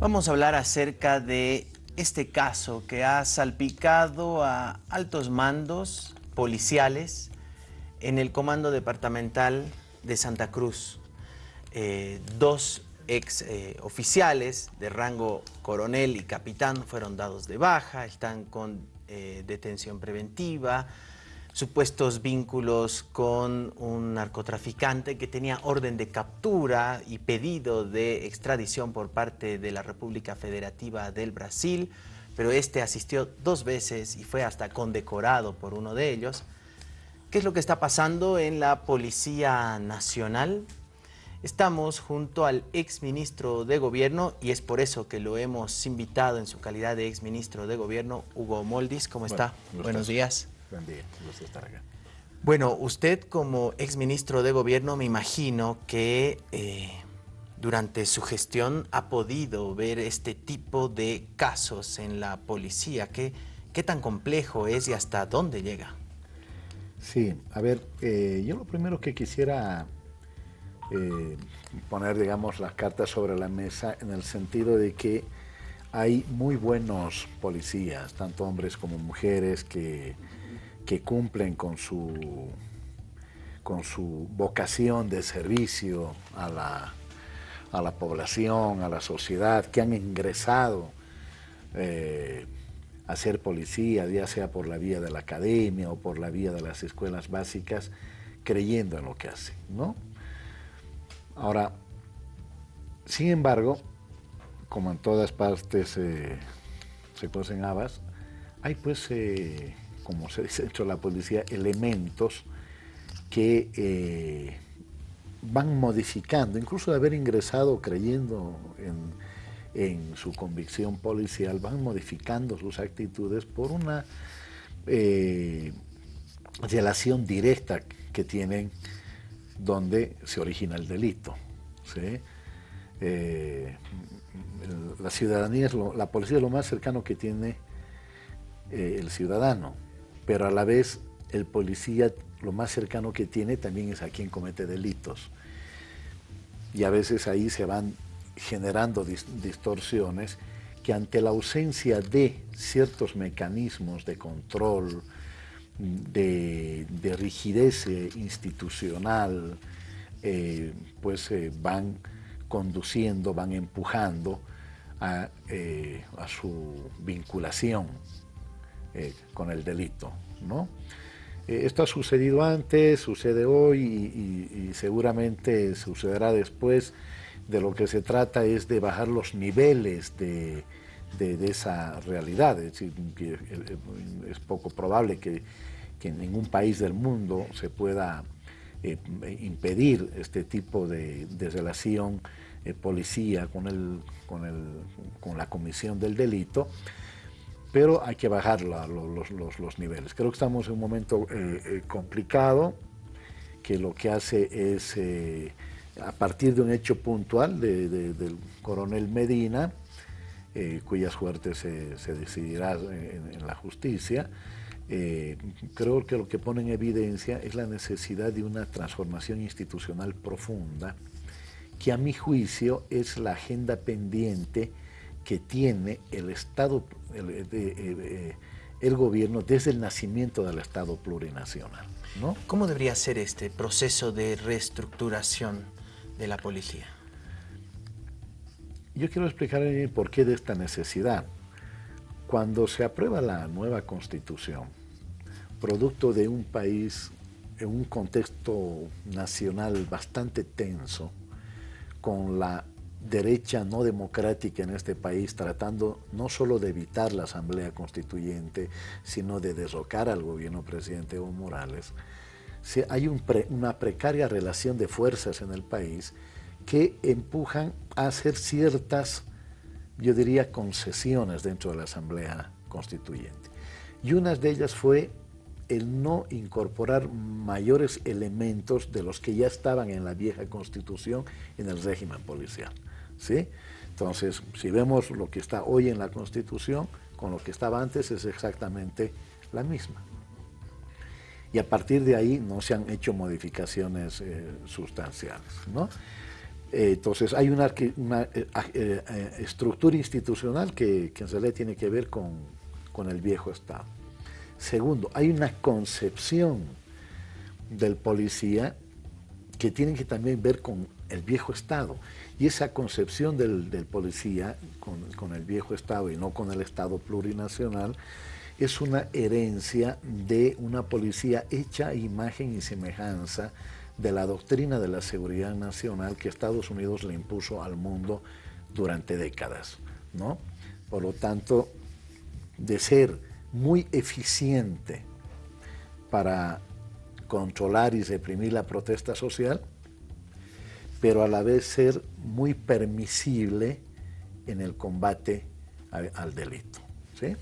Vamos a hablar acerca de este caso que ha salpicado a altos mandos policiales en el Comando Departamental de Santa Cruz. Eh, dos ex eh, oficiales de rango coronel y capitán fueron dados de baja, están con eh, detención preventiva, supuestos vínculos con un narcotraficante que tenía orden de captura y pedido de extradición por parte de la República Federativa del Brasil, pero este asistió dos veces y fue hasta condecorado por uno de ellos. ¿Qué es lo que está pasando en la Policía Nacional? Estamos junto al exministro de Gobierno y es por eso que lo hemos invitado en su calidad de exministro de Gobierno, Hugo Moldis. ¿Cómo está? Buenos días. Buen día, gusto estar acá. Bueno, usted como exministro de Gobierno me imagino que eh, durante su gestión ha podido ver este tipo de casos en la policía. ¿Qué, qué tan complejo es y hasta dónde llega? Sí, a ver, eh, yo lo primero que quisiera eh, poner, digamos, las cartas sobre la mesa en el sentido de que hay muy buenos policías, tanto hombres como mujeres, que que cumplen con su, con su vocación de servicio a la, a la población, a la sociedad, que han ingresado eh, a ser policía, ya sea por la vía de la academia o por la vía de las escuelas básicas, creyendo en lo que hacen, ¿no? Ahora, sin embargo, como en todas partes eh, se cocen habas, hay pues como se dice dentro de la policía, elementos que eh, van modificando, incluso de haber ingresado creyendo en, su convicción policial, van modificando sus actitudes por una eh, relación directa que tienen donde se origina el delito. Eh, la ciudadanía, la policía es lo más cercano que tiene el ciudadano pero a la vez el policía lo más cercano que tiene también es a quien comete delitos. Y a veces ahí se van generando distorsiones que ante la ausencia de ciertos mecanismos de control, de, rigidez eh, institucional, eh, pues eh, van conduciendo, van empujando a, a su vinculación eh, con el delito. ¿no? Eh, esto ha sucedido antes, sucede hoy y, seguramente sucederá después. De lo que se trata es de bajar los niveles de, esa realidad. Es, que es poco probable que, en ningún país del mundo se pueda eh, impedir este tipo de, relación policía con, el, con, el, con la comisión del delito, pero hay que bajar los, niveles. Creo que estamos en un momento eh, eh, complicado, que lo que hace es, eh, a partir de un hecho puntual del coronel Medina, cuyas suertes se, decidirá en, la justicia, creo que lo que pone en evidencia es la necesidad de una transformación institucional profunda, que a mi juicio es la agenda pendiente que tiene el Estado, el, eh, el, gobierno desde el nacimiento del Estado plurinacional. ¿no? ¿Cómo debería ser este proceso de reestructuración de la policía? Yo quiero explicar el por qué de esta necesidad. Cuando se aprueba la nueva Constitución, producto de un país en un contexto nacional bastante tenso, con la derecha no democrática en este país, tratando no solo de evitar la Asamblea Constituyente, sino de derrocar al gobierno presidente Evo Morales, hay una precaria relación de fuerzas en el país que empujan a hacer ciertas, yo diría, concesiones dentro de la Asamblea Constituyente. Y una de ellas fue el no incorporar mayores elementos de los que ya estaban en la vieja Constitución en el régimen policial. ¿Sí? Entonces, si vemos lo que está hoy en la Constitución, con lo que estaba antes es exactamente la misma. Y a partir de ahí no se han hecho modificaciones eh, sustanciales. Eh, entonces hay una, una estructura institucional que, que en realidad tiene que ver con, con el viejo Estado. Segundo, hay una concepción del policía que tiene que también ver con el viejo Estado. Y esa concepción del, policía con, el viejo Estado y no con el Estado plurinacional es una herencia de una policía hecha imagen y semejanza de la doctrina de la seguridad nacional que Estados Unidos le impuso al mundo durante décadas. ¿no? Por lo tanto, de ser muy eficiente para controlar y reprimir la protesta social, pero a la vez ser muy permisible en el combate al, delito. ¿sí?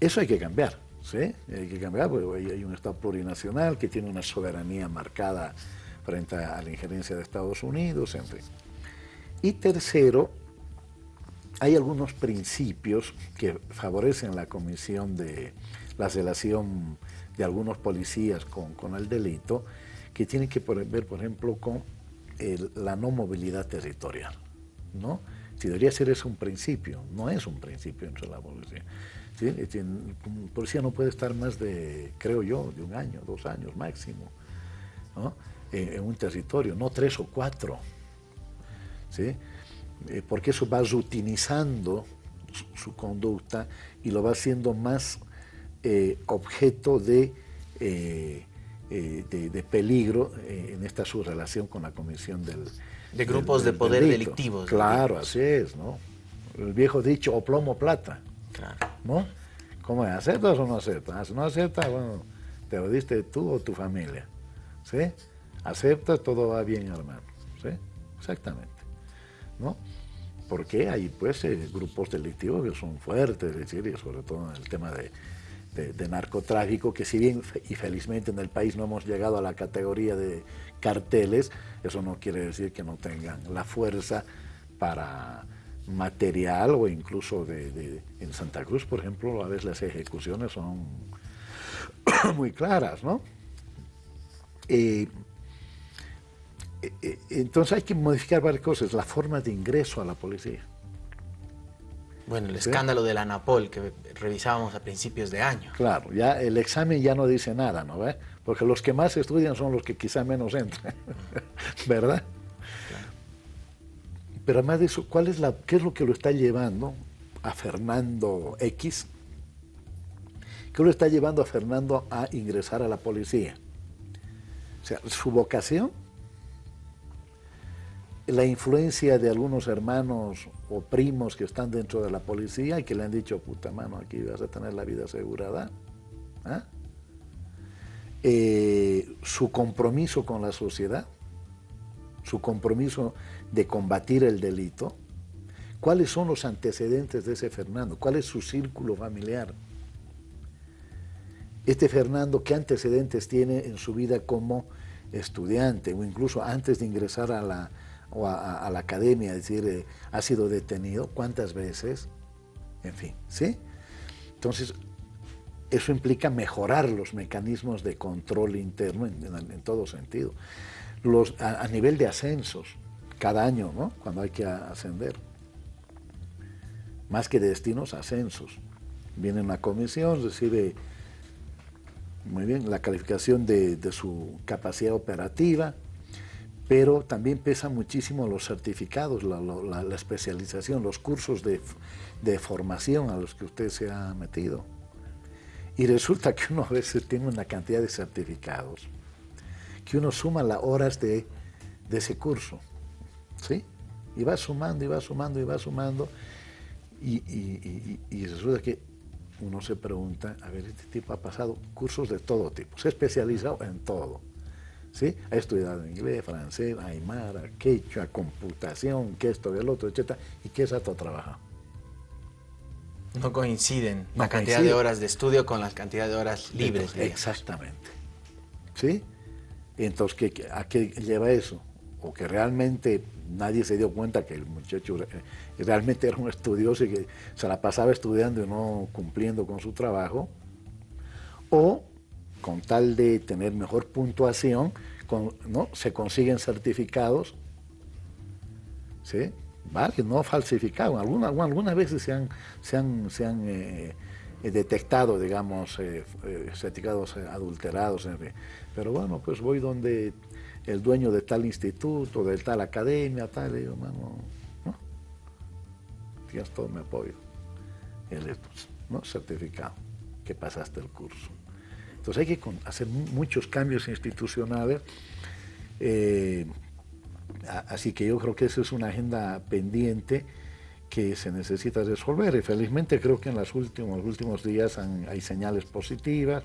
Eso hay que cambiar, ¿sí? hay que cambiar porque hay un Estado plurinacional que tiene una soberanía marcada frente a la injerencia de Estados Unidos, en fin. Y tercero, hay algunos principios que favorecen la comisión de la relación de algunos policías con, el delito, que tienen que ver, por ejemplo, con la no movilidad territorial. ¿no? Si debería ser eso un principio, no es un principio entre la policía. ¿sí? Un policía no puede estar más de, creo yo, de un año, dos años máximo, en, un territorio, no tres o cuatro. ¿sí? Eh, porque eso va rutinizando su, conducta y lo va haciendo más eh, objeto de, eh, de, peligro en esta su relación con la comisión del De grupos de poder delictivos. Claro, así es, ¿no? El viejo dicho, o plomo plata. Claro. ¿No? ¿Cómo es? ¿Aceptas o no aceptas? Si no aceptas, bueno, te lo diste tú o tu familia. ¿Sí? Aceptas, todo va bien, hermano. ¿Sí? Exactamente. ¿no? Porque hay pues eh, grupos delictivos que son fuertes, decir, sobre todo en el tema de, narcotráfico, que si bien y felizmente en el país no hemos llegado a la categoría de carteles, eso no quiere decir que no tengan la fuerza para material o incluso de, en Santa Cruz, por ejemplo, a veces las ejecuciones son muy claras, ¿no? Eh, eh, eh, entonces hay que modificar varias cosas, la forma de ingreso a la policía. Bueno, el escándalo de la ANAPOL que revisábamos a principios de año. Claro, ya el examen ya no dice nada, ¿no ve? Porque los que más estudian son los que quizá menos entran, ¿verdad? Pero además de eso, ¿cuál es la, ¿qué es lo que lo está llevando a Fernando X? ¿Qué lo está llevando a Fernando a ingresar a la policía? O sea, su vocación la influencia de algunos hermanos o primos que están dentro de la policía y que le han dicho, puta mano, aquí vas a tener la vida asegurada. ¿ah? Eh, su compromiso con la sociedad, su compromiso de combatir el delito, cuáles son los antecedentes de ese Fernando, cuál es su círculo familiar. Este Fernando, ¿qué antecedentes tiene en su vida como estudiante o incluso antes de ingresar a la, o a, la academia, es decir, eh, ha sido detenido, cuántas veces, en fin, ¿sí? Entonces, eso implica mejorar los mecanismos de control interno en, todo sentido. A, nivel de ascensos, cada año, ¿no? Cuando hay que ascender. Más que destinos, ascensos. Viene una comisión, recibe muy bien la calificación de, de su capacidad operativa, pero también pesa muchísimo los certificados, la, especialización, los cursos de, formación a los que usted se ha metido. Y resulta que uno a veces tiene una cantidad de certificados, que uno suma las horas de, ese curso, ¿sí? Y va sumando, y va sumando, y va sumando, y, y resulta que uno se pregunta, a ver, este tipo ha pasado cursos de todo tipo, se ha especializado en todo ¿sí? Ha estudiado inglés, francés, aymara, quechua, computación, que esto, el otro, etc. ¿Y qué exacto trabaja? No coinciden la cantidad de horas de estudio con la cantidad de horas libres. exactamente. ¿Sí? Entonces, ¿qué, ¿a qué lleva eso? O que realmente nadie se dio cuenta que el muchacho realmente era un estudioso y que se la pasaba estudiando y no cumpliendo con su trabajo. O con tal de tener mejor puntuación, ¿no? se consiguen certificados ¿sí? Varios, no falsificados. Algunas, algunas veces se han, se han, se han eh, eh, detectado, digamos, eh, certificados adulterados. Pero bueno, pues voy donde el dueño de tal instituto, de tal academia, tal, y digo, mano, ¿no? Tienes todo mi apoyo. ¿no? Certificado, que pasaste el curso. Entonces hay que hacer muchos cambios institucionales. Así que yo creo que esa es una agenda pendiente que se necesita resolver y felizmente creo que en los últimos, últimos días hay señales positivas,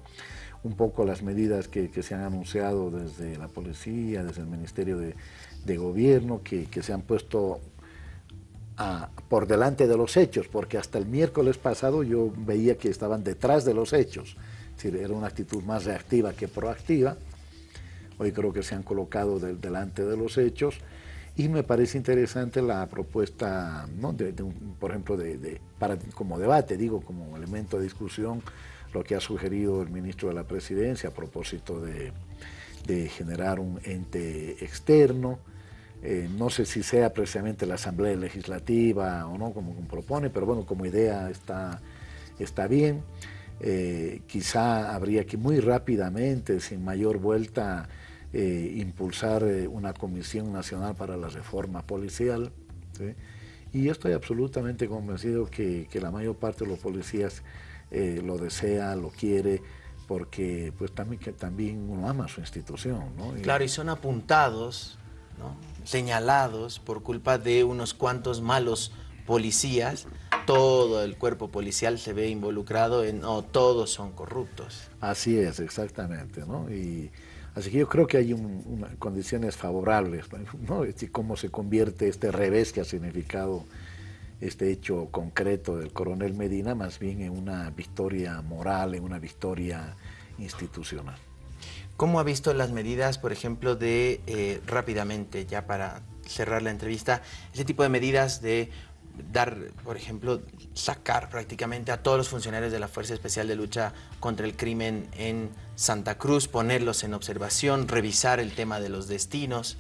un poco las medidas que, se han anunciado desde la policía, desde el Ministerio de, Gobierno, que, se han puesto por delante de los hechos, porque hasta el miércoles pasado yo veía que estaban detrás de los hechos, decir, era una actitud más reactiva que proactiva, hoy creo que se han colocado delante de los hechos y me parece interesante la propuesta, ¿no? de, por ejemplo, de, para, como debate, digo, como elemento de discusión, lo que ha sugerido el ministro de la Presidencia a propósito de, generar un ente externo, eh, no sé si sea precisamente la Asamblea Legislativa o no, como, propone, pero bueno, como idea está, está bien. Eh, quizá habría que muy rápidamente, sin mayor vuelta, eh, impulsar eh, una comisión nacional para la reforma policial. Y estoy absolutamente convencido que, la mayor parte de los policías eh, lo desea, lo quiere, porque pues también, que también uno ama su institución. claro, y son apuntados, señalados por culpa de unos cuantos malos policías, todo el cuerpo policial se ve involucrado en, no, todos son corruptos. Así es, exactamente, ¿no? Y, Así que yo creo que hay condiciones favorables, ¿no? cómo se convierte este revés que ha significado este hecho concreto del coronel Medina, más bien en una victoria moral, en una victoria institucional. ¿Cómo ha visto las medidas, por ejemplo, de, eh, rápidamente, ya para cerrar la entrevista, ese tipo de medidas de dar, por ejemplo, sacar prácticamente a todos los funcionarios de la Fuerza Especial de Lucha contra el Crimen en Santa Cruz, ponerlos en observación, revisar el tema de los destinos.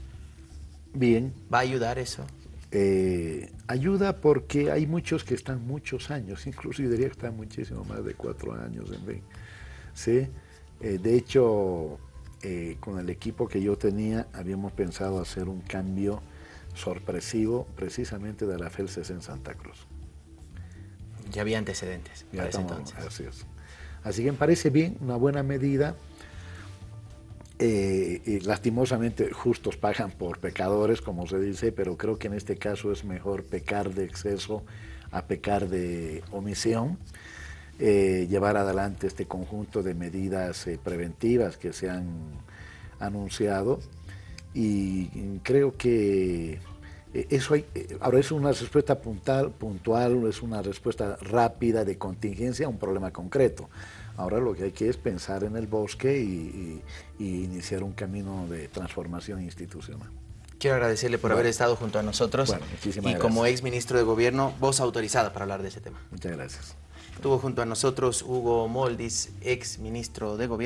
Bien. ¿Va a ayudar eso? Eh, ayuda porque hay muchos que están muchos años, incluso yo diría que están muchísimo más de cuatro años en Ben. ¿sí? Eh, de hecho, eh, con el equipo que yo tenía, habíamos pensado hacer un cambio sorpresivo precisamente de la FELCES en Santa Cruz. Ya había antecedentes para ese entonces. Así, así que me parece bien, una buena medida. Eh, y lastimosamente justos pagan por pecadores, como se dice, pero creo que en este caso es mejor pecar de exceso a pecar de omisión. Eh, llevar adelante este conjunto de medidas eh, preventivas que se han anunciado y creo que eh, eso hay, eh, ahora es una respuesta puntual, puntual, es una respuesta rápida de contingencia a un problema concreto. Ahora lo que hay que es pensar en el bosque y, iniciar un camino de transformación institucional. Quiero agradecerle por haber estado junto a nosotros y como ex ministro de Gobierno, voz autorizada para hablar de ese tema. Muchas gracias. Estuvo junto a nosotros Hugo Moldis, ex ministro de Gobierno.